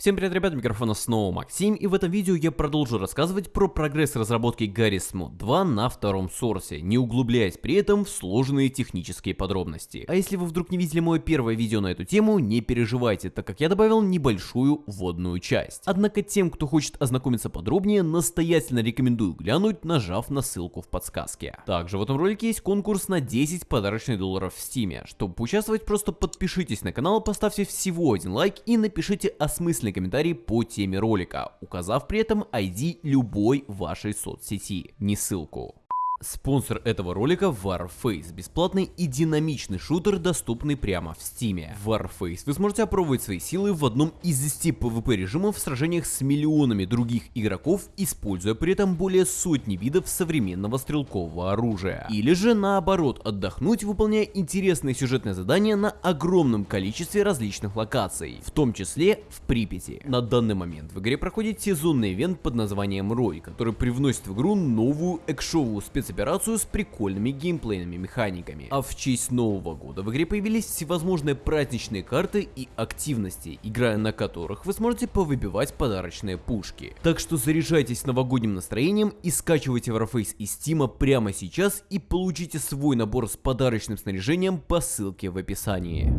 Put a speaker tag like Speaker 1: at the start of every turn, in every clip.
Speaker 1: Всем привет, ребят, микрофона снова Максим, и в этом видео я продолжу рассказывать про прогресс разработки Garry's Mod 2 на втором сорсе, не углубляясь при этом в сложные технические подробности. А если вы вдруг не видели мое первое видео на эту тему, не переживайте, так как я добавил небольшую вводную часть. Однако тем, кто хочет ознакомиться подробнее, настоятельно рекомендую глянуть, нажав на ссылку в подсказке. Также в этом ролике есть конкурс на 10 подарочных долларов в стиме. Чтобы поучаствовать, просто подпишитесь на канал, поставьте всего один лайк и напишите осмысленный комментарий по теме ролика, указав при этом ID любой вашей соцсети, не ссылку. Спонсор этого ролика Warface, бесплатный и динамичный шутер, доступный прямо в стиме. Warface вы сможете опробовать свои силы в одном из 10 PvP режимов в сражениях с миллионами других игроков, используя при этом более сотни видов современного стрелкового оружия. Или же наоборот, отдохнуть, выполняя интересные сюжетные задания на огромном количестве различных локаций, в том числе в Припяти. На данный момент в игре проходит сезонный ивент под названием Рой, который привносит в игру новую экшовую специфику спецоперацию с прикольными геймплейными механиками. А в честь Нового года в игре появились всевозможные праздничные карты и активности, играя на которых вы сможете повыбивать подарочные пушки. Так что заряжайтесь новогодним настроением и скачивайте Warface из Стима прямо сейчас и получите свой набор с подарочным снаряжением по ссылке в описании.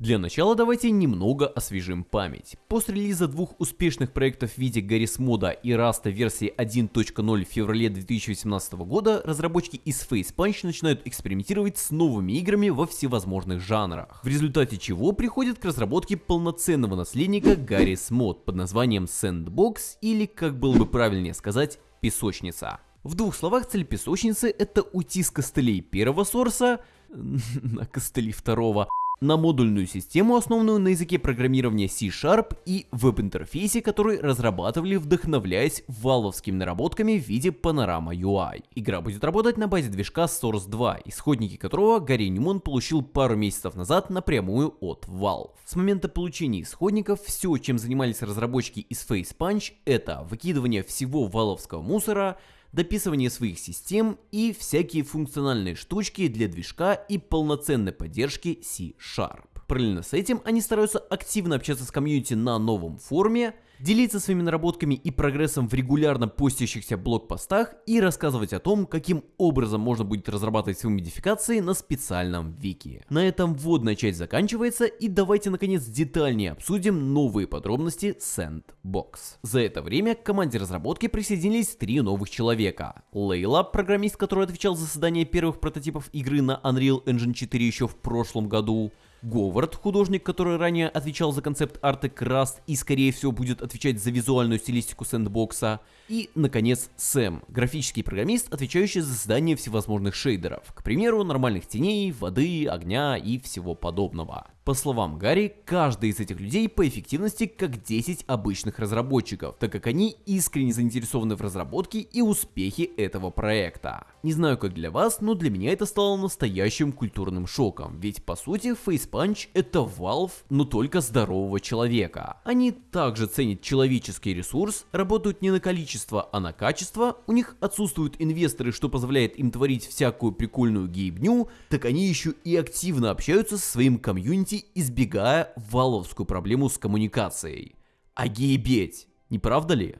Speaker 1: Для начала давайте немного освежим память. После релиза двух успешных проектов в виде Garry's Moda и Rust версии 1.0 в феврале 2018 года, разработчики из Face Punch начинают экспериментировать с новыми играми во всевозможных жанрах, в результате чего приходят к разработке полноценного наследника Garry's Mod под названием Sandbox или, как было бы правильнее сказать, песочница. В двух словах, цель песочницы это уйти с костылей первого сорса на костыли второго, на модульную систему, основанную на языке программирования C-Sharp и веб-интерфейсе, который разрабатывали, вдохновляясь валовскими наработками в виде панорама UI. Игра будет работать на базе движка Source 2, исходники которого Гарри Ньюман получил пару месяцев назад напрямую от Valve. С момента получения исходников все, чем занимались разработчики из Face Punch, это выкидывание всего валовского мусора, дописывание своих систем и всякие функциональные штучки для движка и полноценной поддержки C-Sharp. Параллельно с этим они стараются активно общаться с комьюнити на новом форуме, делиться своими наработками и прогрессом в регулярно постящихся блокпостах и рассказывать о том, каким образом можно будет разрабатывать свои модификации на специальном вики. На этом вводная часть заканчивается и давайте наконец детальнее обсудим новые подробности Sandbox. За это время к команде разработки присоединились три новых человека. Лейла, программист, который отвечал за создание первых прототипов игры на Unreal Engine 4 еще в прошлом году, Говард, художник, который ранее отвечал за концепт арты Краст и скорее всего будет отвечать за визуальную стилистику сэндбокса, и, наконец, Сэм, графический программист, отвечающий за создание всевозможных шейдеров, к примеру, нормальных теней, воды, огня и всего подобного. По словам Гарри, каждый из этих людей по эффективности как 10 обычных разработчиков, так как они искренне заинтересованы в разработке и успехе этого проекта. Не знаю как для вас, но для меня это стало настоящим культурным шоком, ведь по сути Face Punch это Valve, но только здорового человека. Они также ценят человеческий ресурс, работают не на количество, а на качество, у них отсутствуют инвесторы, что позволяет им творить всякую прикольную гейбню, так они еще и активно общаются со своим комьюнити избегая валовскую проблему с коммуникацией. А гейбеть, не правда ли?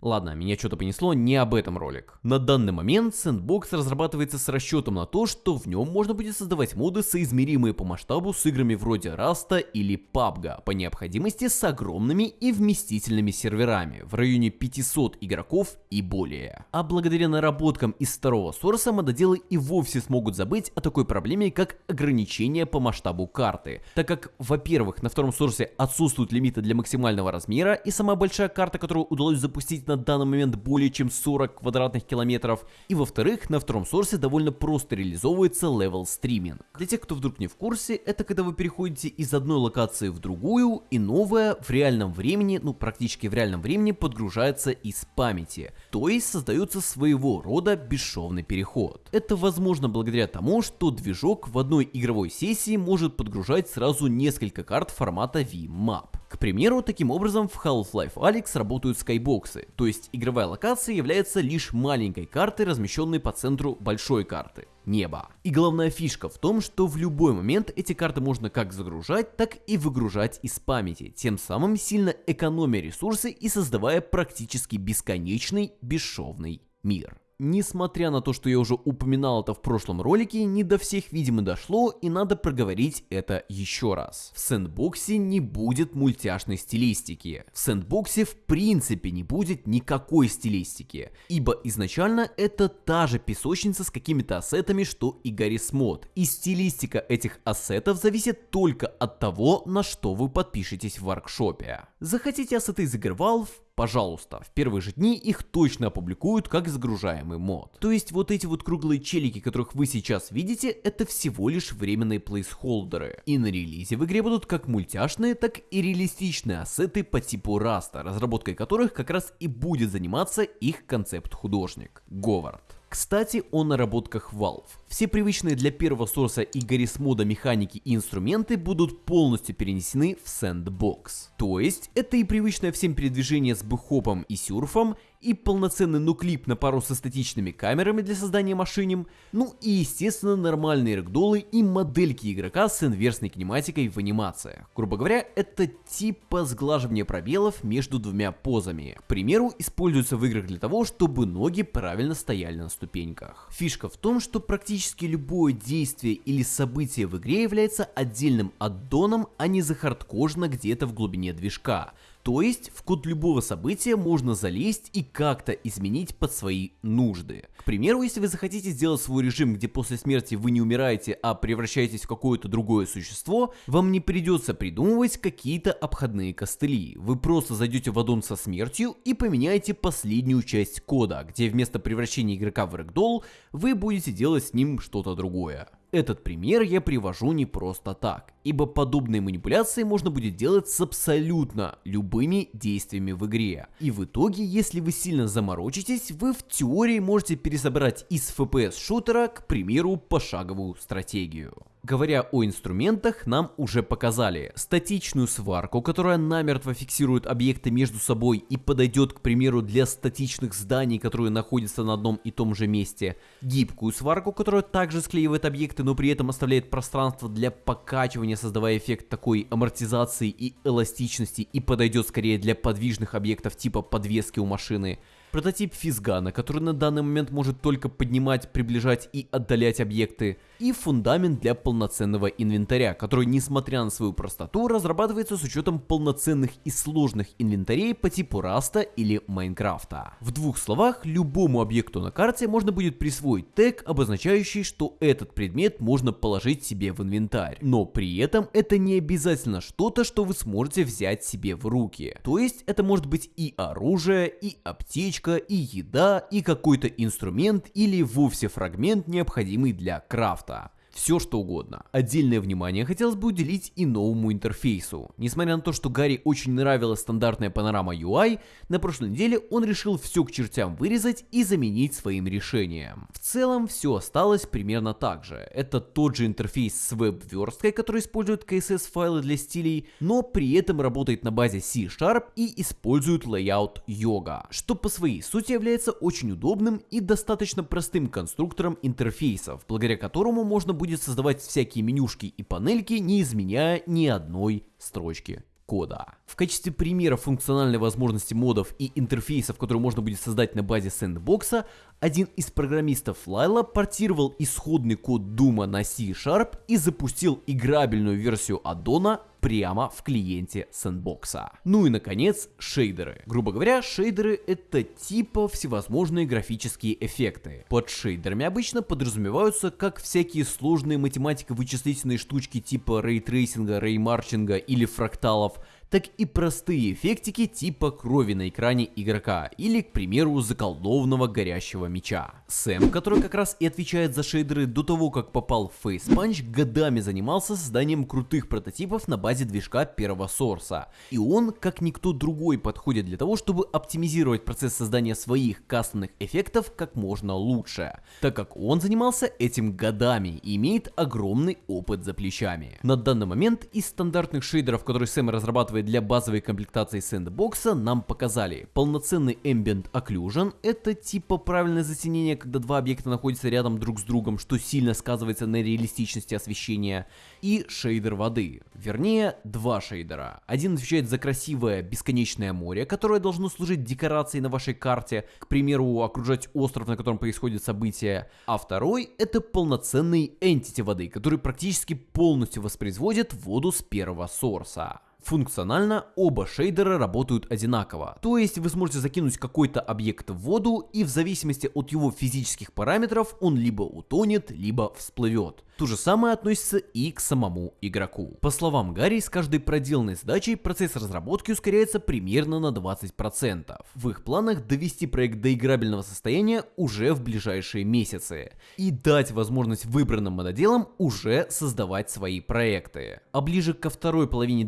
Speaker 1: Ладно, меня что-то понесло, не об этом ролик. На данный момент Sandbox разрабатывается с расчетом на то, что в нем можно будет создавать моды, соизмеримые по масштабу с играми вроде Rust или PUBG, по необходимости с огромными и вместительными серверами, в районе 500 игроков и более. А благодаря наработкам из второго сорса мододелы и вовсе смогут забыть о такой проблеме, как ограничение по масштабу карты, так как, во-первых, на втором сорсе отсутствуют лимиты для максимального размера, и самая большая карта, которую удалось запустить на данный момент более чем 40 квадратных километров. И во-вторых, на втором Source довольно просто реализовывается level streaming. Для тех, кто вдруг не в курсе, это когда вы переходите из одной локации в другую, и новая в реальном времени, ну практически в реальном времени подгружается из памяти. То есть создается своего рода бесшовный переход. Это возможно благодаря тому, что движок в одной игровой сессии может подгружать сразу несколько карт формата VMAP. К примеру, таким образом в Half-Life Alyx работают скайбоксы, то есть игровая локация является лишь маленькой картой, размещенной по центру большой карты неба. И главная фишка в том, что в любой момент эти карты можно как загружать, так и выгружать из памяти, тем самым сильно экономя ресурсы и создавая практически бесконечный бесшовный мир. Несмотря на то, что я уже упоминал это в прошлом ролике, не до всех, видимо, дошло, и надо проговорить это еще раз. В сэндбоксе не будет мультяшной стилистики. В сэндбоксе в принципе не будет никакой стилистики, ибо изначально это та же песочница с какими-то ассетами, что и Гаррис Мод. И стилистика этих ассетов зависит только от того, на что вы подпишетесь в воркшопе. Захотите ассеты из игр Valve? Пожалуйста, в первые же дни их точно опубликуют как загружаемый мод. То есть вот эти вот круглые челики, которых вы сейчас видите, это всего лишь временные плейсхолдеры. И на релизе в игре будут как мультяшные, так и реалистичные ассеты по типу Rust а, разработкой которых как раз и будет заниматься их концепт-художник Говард. Кстати, о наработках Valve. Все привычные для первого Source а и Garry's Mod а механики и инструменты будут полностью перенесены в Sandbox. То есть, это и привычное всем передвижение с бэхопом и сюрфом, и полноценный noclip на пару со статичными камерами для создания машиним, ну и естественно нормальные рэгдолы и модельки игрока с инверсной кинематикой в анимациях. Грубо говоря, это типа сглаживания пробелов между двумя позами. К примеру, используется в играх для того, чтобы ноги правильно стояли на ступеньках. Фишка в том, что практически любое действие или событие в игре является отдельным аддоном, а не захардкожно где-то в глубине движка. То есть в код любого события можно залезть и как-то изменить под свои нужды. К примеру, если вы захотите сделать свой режим, где после смерти вы не умираете, а превращаетесь в какое-то другое существо, вам не придется придумывать какие-то обходные костыли. Вы просто зайдете в аддон со смертью и поменяете последнюю часть кода, где вместо превращения игрока в рэгдолл вы будете делать с ним что-то другое. Этот пример я привожу не просто так, ибо подобные манипуляции можно будет делать с абсолютно любыми действиями в игре. И в итоге, если вы сильно заморочитесь, вы в теории можете пересобрать из FPS шутера, к примеру, пошаговую стратегию. Говоря о инструментах, нам уже показали статичную сварку, которая намертво фиксирует объекты между собой и подойдет, к примеру, для статичных зданий, которые находятся на одном и том же месте, гибкую сварку, которая также склеивает объекты, но при этом оставляет пространство для покачивания, создавая эффект такой амортизации и эластичности и подойдет скорее для подвижных объектов типа подвески у машины, прототип физгана, который на данный момент может только поднимать, приближать и отдалять объекты, и фундамент для полноценного инвентаря, который, несмотря на свою простоту, разрабатывается с учетом полноценных и сложных инвентарей по типу Rust а или Майнкрафта. В двух словах, любому объекту на карте можно будет присвоить тег, обозначающий, что этот предмет можно положить себе в инвентарь, но при этом это не обязательно что-то, что вы сможете взять себе в руки. То есть это может быть и оружие, и аптечка, и еда, и какой-то инструмент или вовсе фрагмент, необходимый для крафта. Все что угодно. Отдельное внимание хотелось бы уделить и новому интерфейсу. Несмотря на то, что Гарри очень нравилась стандартная панорама UI, на прошлой неделе он решил все к чертям вырезать и заменить своим решением. В целом все осталось примерно так же. Это тот же интерфейс с веб-версткой, который использует CSS файлы для стилей, но при этом работает на базе C-Sharp и использует layout Yoga, что по своей сути является очень удобным и достаточно простым конструктором интерфейсов, благодаря которому можно будет будет создавать всякие менюшки и панельки, не изменяя ни одной строчки кода. В качестве примера функциональной возможности модов и интерфейсов, которые можно будет создать на базе сэндбокса, один из программистов Лайла портировал исходный код Дума на C-Sharp и запустил играбельную версию аддона прямо в клиенте Sandbox а. Ну и наконец, шейдеры. Грубо говоря, шейдеры это типа всевозможные графические эффекты. Под шейдерами обычно подразумеваются как всякие сложные математико-вычислительные штучки типа рейтрейсинга, реймарчинга или фракталов, так и простые эффектики типа крови на экране игрока или, к примеру, заколдованного горящего меча. Сэм, который как раз и отвечает за шейдеры до того, как попал в Face Punch, годами занимался созданием крутых прототипов на базе движка первого Source а. И он, как никто другой, подходит для того, чтобы оптимизировать процесс создания своих кастомных эффектов как можно лучше, так как он занимался этим годами и имеет огромный опыт за плечами. На данный момент из стандартных шейдеров, которые Сэм разрабатывает разрабатывая для базовой комплектации сэндбокса, нам показали полноценный Ambient Occlusion, это типа правильное затенение, когда два объекта находятся рядом друг с другом, что сильно сказывается на реалистичности освещения, и шейдер воды, вернее два шейдера. Один отвечает за красивое бесконечное море, которое должно служить декорацией на вашей карте, к примеру, окружать остров, на котором происходит событие, а второй это полноценный entity воды, который практически полностью воспроизводит воду с первого сорса. Функционально оба шейдера работают одинаково, то есть вы сможете закинуть какой-то объект в воду и в зависимости от его физических параметров он либо утонет, либо всплывет. То же самое относится и к самому игроку. По словам Гарри, с каждой проделанной задачей процесс разработки ускоряется примерно на 20%. В их планах довести проект до играбельного состояния уже в ближайшие месяцы и дать возможность выбранным мододелам уже создавать свои проекты. А ближе ко второй половине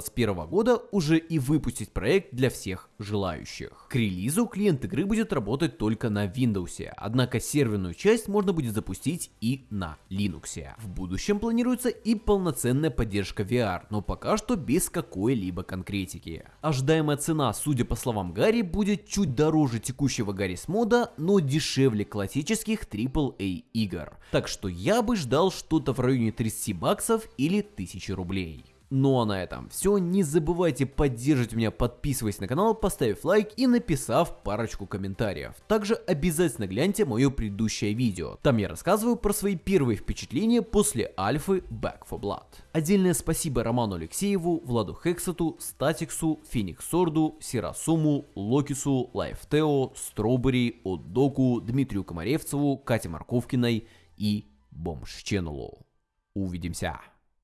Speaker 1: 2021 года уже и выпустить проект для всех желающих. К релизу клиент игры будет работать только на Windows, однако серверную часть можно будет запустить и на Linux. В будущем планируется и полноценная поддержка VR, но пока что без какой-либо конкретики. Ожидаемая цена, судя по словам Гарри, будет чуть дороже текущего Гаррис мода, но дешевле классических AAA игр. Так что я бы ждал что-то в районе 30 баксов или 1000 рублей. Ну а на этом все. Не забывайте поддерживать меня, подписываясь на канал, поставив лайк и написав парочку комментариев. Также обязательно гляньте мое предыдущее видео. Там я рассказываю про свои первые впечатления после альфы Back for Blood. Отдельное спасибо Роману Алексееву, Владу Хексату, Статиксу, Фениксорду, Сирасуму, Локису, Лайфтео, Стробери, Отдоку, Дмитрию Комаревцеву, Кате Марковкиной и Бомж Ченнелу. Увидимся!